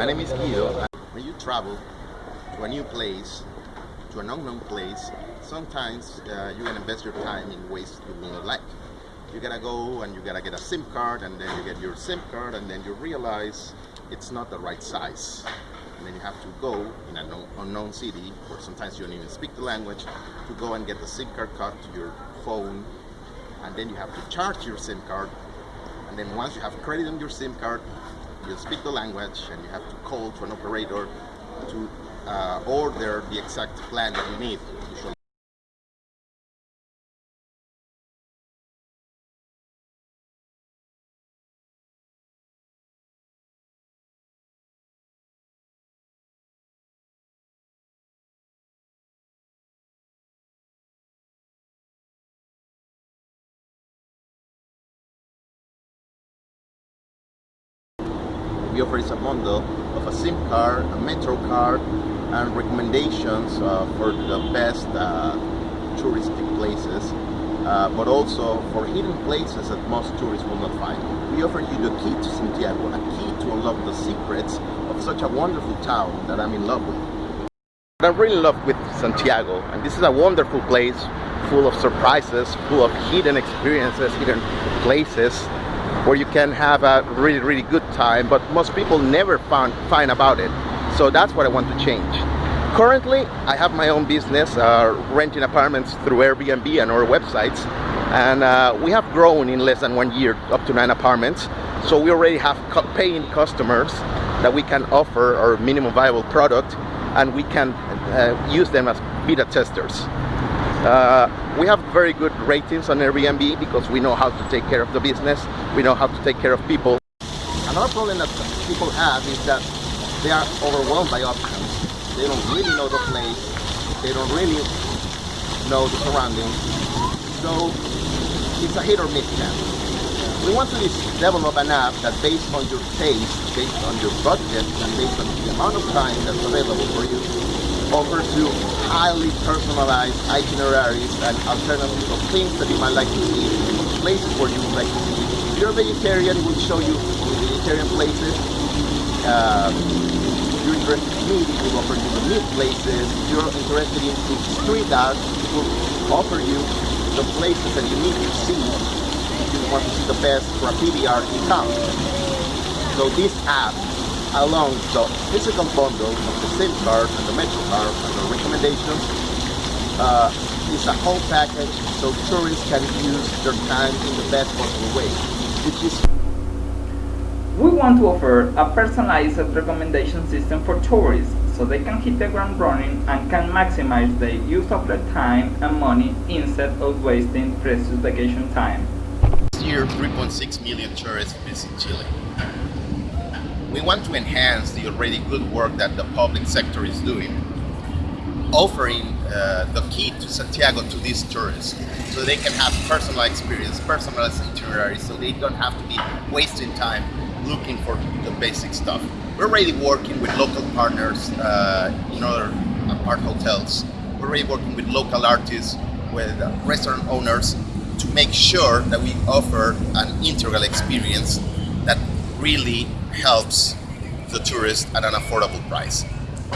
My name is Guido. When you travel to a new place, to an unknown place, sometimes uh, you can invest your time in ways you will not like. You gotta go and you gotta get a SIM card and then you get your SIM card and then you realize it's not the right size. And then you have to go in an unknown city or sometimes you don't even speak the language to go and get the SIM card cut to your phone and then you have to charge your SIM card and then once you have credit on your SIM card you speak the language and you have to call to an operator to uh, order the exact plan that you need. We offer is a bundle of a SIM card, a Metro card, and recommendations uh, for the best uh, touristic places, uh, but also for hidden places that most tourists will not find. We offer you the key to Santiago, a key to unlock the secrets of such a wonderful town that I'm in love with. What I really in love with Santiago, and this is a wonderful place full of surprises, full of hidden experiences, hidden places, where you can have a really really good time but most people never find find about it. So that's what I want to change. Currently I have my own business uh, renting apartments through Airbnb and our websites. And uh, we have grown in less than one year up to nine apartments. So we already have paying customers that we can offer our minimum viable product and we can uh, use them as beta testers uh, we have very good ratings on Airbnb because we know how to take care of the business, we know how to take care of people. Another problem that people have is that they are overwhelmed by options. They don't really know the place, they don't really know the surroundings, so it's a hit or miss chance. We want to develop an app that based on your taste, based on your budget, and based on the amount of time that's available for you, offers you highly personalized itineraries and alternatives of things that you might like to see, places where you would like to see. If you're a vegetarian, we'll show you vegetarian places. Uh, if you're interested in meat, we'll offer you the meat places. If you're interested in street art, we'll offer you the places that you need to see if you want to see the best graffiti art in town. So this app along the physical bundle of the SIM card and the Metro card and the recommendations uh, is a whole package so tourists can use their time in the best possible way. Which is we want to offer a personalized recommendation system for tourists so they can hit the ground running and can maximize the use of their time and money instead of wasting precious vacation time. This year, 3.6 million tourists visit Chile we want to enhance the already good work that the public sector is doing, offering uh, the key to Santiago to these tourists so they can have personal experience, personalized itineraries, so they don't have to be wasting time looking for the basic stuff. We're already working with local partners uh, in other art hotels. We're already working with local artists, with restaurant owners to make sure that we offer an integral experience that really helps the tourist at an affordable price.